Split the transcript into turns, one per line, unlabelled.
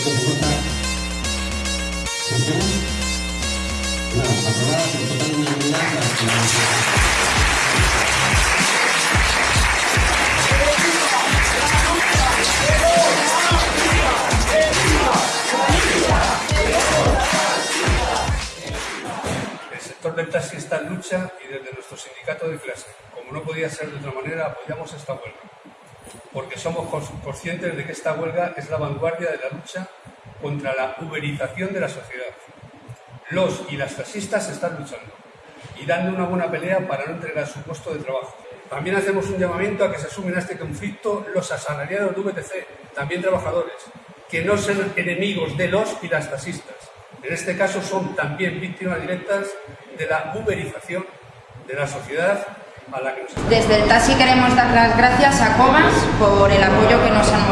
Esto se corta. ¿Se hacemos? No, aprobada por total unanimidad la
El sector del taxi está en lucha y desde nuestro sindicato de clase, como no podía ser de otra manera, apoyamos esta huelga porque somos cons- conscientes de que esta huelga es la vanguardia de la lucha contra la uberización de la sociedad. Los y las taxistas están luchando y dando una buena pelea para no entregar su puesto de trabajo. También hacemos un llamamiento a que se asumen a este conflicto los asalariados de VTC, también trabajadores, que no son enemigos de los y las taxistas. En este caso son también víctimas directas de la uberización de la sociedad
Desde el taxi queremos dar las gracias a Comas por el apoyo que nos han.